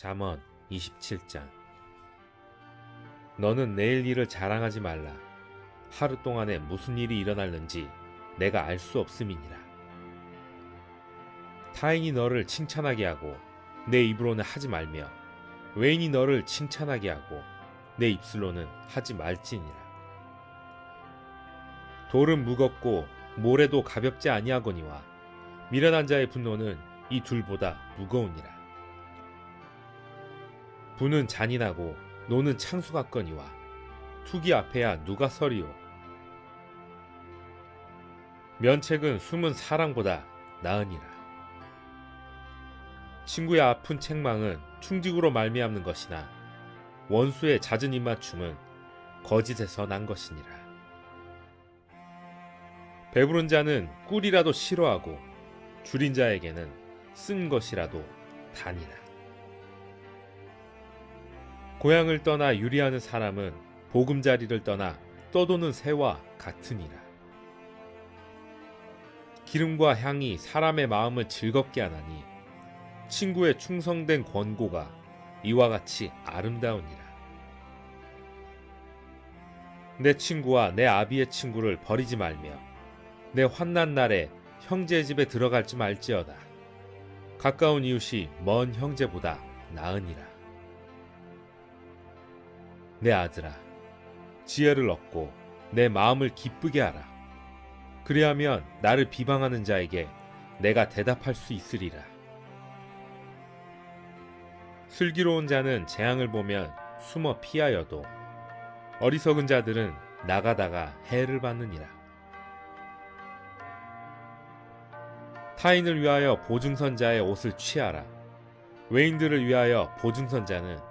잠언 27장 너는 내일 일을 자랑하지 말라. 하루 동안에 무슨 일이 일어날는지 내가 알 수 없음이니라. 타인이 너를 칭찬하게 하고 내 입으로는 하지 말며 외인이 너를 칭찬하게 하고 내 입술로는 하지 말지니라. 돌은 무겁고 모래도 가볍지 아니하거니와 미련한 자의 분노는 이 둘보다 무거우니라. 부는 잔인하고 노는 창수 같거니와 투기 앞에야 누가 서리오. 면책은 숨은 사랑보다 나으니라. 친구의 아픈 책망은 충직으로 말미암는 것이나 원수의 잦은 입맞춤은 거짓에서 난 것이니라. 배부른 자는 꿀이라도 싫어하고 줄인 자에게는 쓴 것이라도 다니라. 고향을 떠나 유리하는 사람은 보금자리를 떠나 떠도는 새와 같으니라. 기름과 향이 사람의 마음을 즐겁게 하나니 친구의 충성된 권고가 이와 같이 아름다우니라. 내 친구와 내 아비의 친구를 버리지 말며 내 환난 날에 형제 집에 들어갈지 말지어다. 가까운 이웃이 먼 형제보다 나으니라. 내 아들아, 지혜를 얻고 내 마음을 기쁘게 하라. 그리하면 나를 비방하는 자에게 내가 대답할 수 있으리라. 슬기로운 자는 재앙을 보면 숨어 피하여도 어리석은 자들은 나가다가 해를 받느니라. 타인을 위하여 보증선자의 옷을 취하라. 외인들을 위하여 보증선자는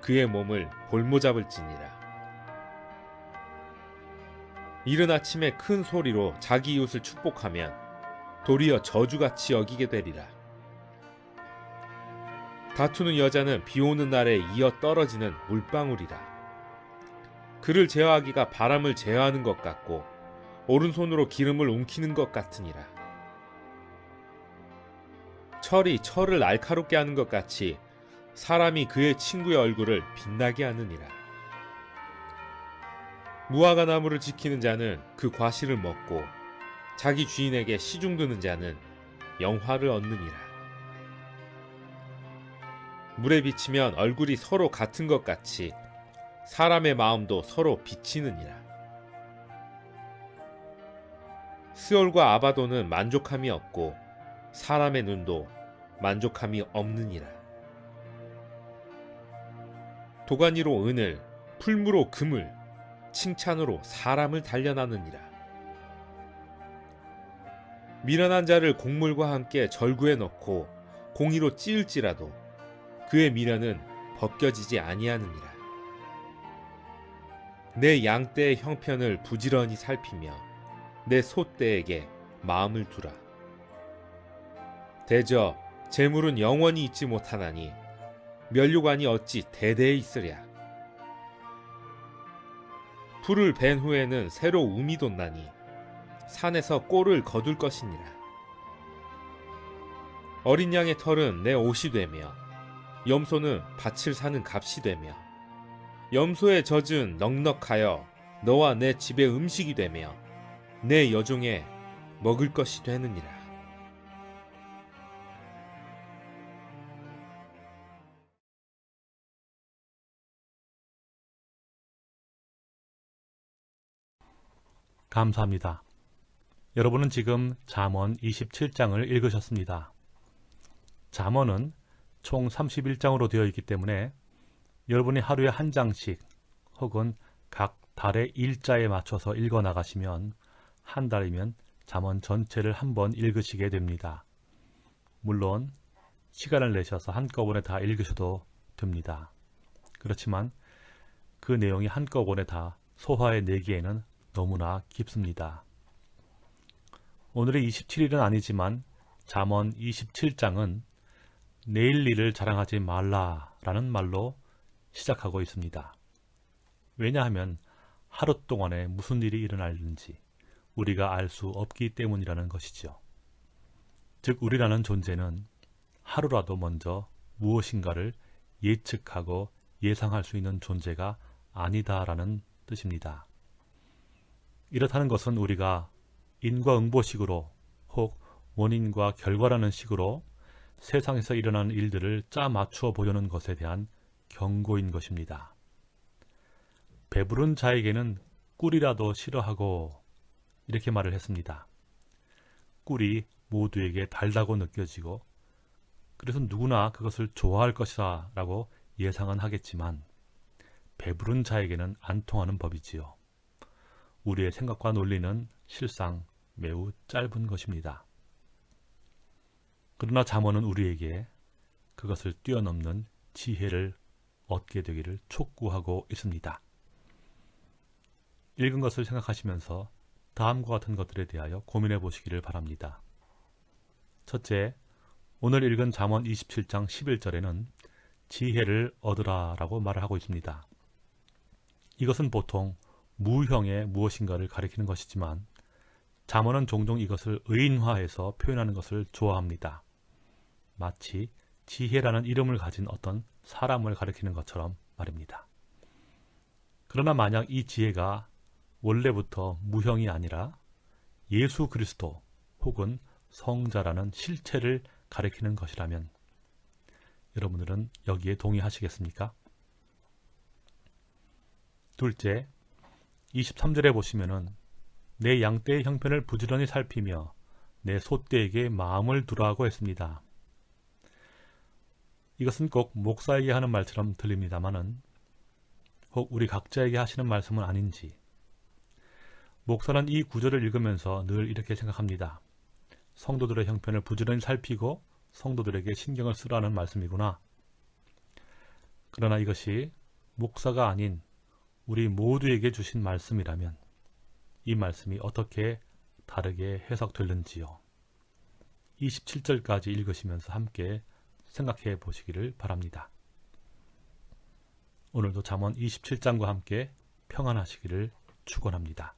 그의 몸을 볼모잡을지니라. 이른 아침에 큰 소리로 자기 이웃을 축복하면 도리어 저주같이 여기게 되리라. 다투는 여자는 비 오는 날에 이어 떨어지는 물방울이라. 그를 제어하기가 바람을 제어하는 것 같고 오른손으로 기름을 움키는 것 같으니라. 철이 철을 날카롭게 하는 것 같이 사람이 그의 친구의 얼굴을 빛나게 하느니라. 무화과 나무를 지키는 자는 그 과실을 먹고 자기 주인에게 시중드는 자는 영화를 얻느니라. 물에 비치면 얼굴이 서로 같은 것 같이 사람의 마음도 서로 비치느니라. 스올과 아바도는 만족함이 없고 사람의 눈도 만족함이 없느니라. 도가니로 은을, 풀무로 금을, 칭찬으로 사람을 단련하느니라. 미련한 자를 곡물과 함께 절구에 넣고 공의로 찌을지라도 그의 미련은 벗겨지지 아니하느니라. 내 양떼의 형편을 부지런히 살피며 내 소떼에게 마음을 두라. 대저 재물은 영원히 있지 못하나니 면류관이 어찌 대대에 있으랴. 풀을 벤 후에는 새로 움이 돋나니 산에서 꼴을 거둘 것이니라. 어린 양의 털은 내 옷이 되며 염소는 밭을 사는 값이 되며 염소의 젖은 넉넉하여 너와 내 집의 음식이 되며 내 여종의 먹을 것이 되느니라. 감사합니다. 여러분은 지금 잠언 27장을 읽으셨습니다. 잠언은 총 31장으로 되어 있기 때문에 여러분이 하루에 한 장씩 혹은 각 달의 일자에 맞춰서 읽어 나가시면 한 달이면 잠언 전체를 한번 읽으시게 됩니다. 물론 시간을 내셔서 한꺼번에 다 읽으셔도 됩니다. 그렇지만 그 내용이 한꺼번에 다 소화해 내기에는 너무나 깊습니다. 오늘의 27일은 아니지만 잠언 27장은 내일 일을 자랑하지 말라 라는 말로 시작하고 있습니다. 왜냐하면 하루 동안에 무슨 일이 일어날는지 우리가 알 수 없기 때문이라는 것이죠. 즉 우리라는 존재는 하루라도 먼저 무엇인가를 예측하고 예상할 수 있는 존재가 아니다라는 뜻입니다. 이렇다는 것은 우리가 인과응보식으로 혹 원인과 결과라는 식으로 세상에서 일어나는 일들을 짜 맞추어 보려는 것에 대한 경고인 것입니다. 배부른 자에게는 꿀이라도 싫어하고 이렇게 말을 했습니다. 꿀이 모두에게 달다고 느껴지고 그래서 누구나 그것을 좋아할 것이다 라고 예상은 하겠지만 배부른 자에게는 안 통하는 법이지요. 우리의 생각과 논리는 실상 매우 짧은 것입니다. 그러나 잠언은 우리에게 그것을 뛰어넘는 지혜를 얻게 되기를 촉구하고 있습니다. 읽은 것을 생각하시면서 다음과 같은 것들에 대하여 고민해 보시기를 바랍니다. 첫째, 오늘 읽은 잠언 27장 11절에는 지혜를 얻으라 라고 말을 하고 있습니다. 이것은 보통 무형의 무엇인가를 가리키는 것이지만 잠언은 종종 이것을 의인화해서 표현하는 것을 좋아합니다. 마치 지혜라는 이름을 가진 어떤 사람을 가리키는 것처럼 말입니다. 그러나 만약 이 지혜가 원래부터 무형이 아니라 예수 그리스도 혹은 성자라는 실체를 가리키는 것이라면 여러분들은 여기에 동의하시겠습니까? 둘째, 23절에 보시면은 내 양떼의 형편을 부지런히 살피며 내 소떼에게 마음을 두라고 했습니다. 이것은 꼭 목사에게 하는 말처럼 들립니다만은 혹 우리 각자에게 하시는 말씀은 아닌지 목사는 이 구절을 읽으면서 늘 이렇게 생각합니다. 성도들의 형편을 부지런히 살피고 성도들에게 신경을 쓰라는 말씀이구나. 그러나 이것이 목사가 아닌 우리 모두에게 주신 말씀이라면 이 말씀이 어떻게 다르게 해석될는지요. 27절까지 읽으시면서 함께 생각해 보시기를 바랍니다. 오늘도 잠언 27장과 함께 평안하시기를 축원합니다.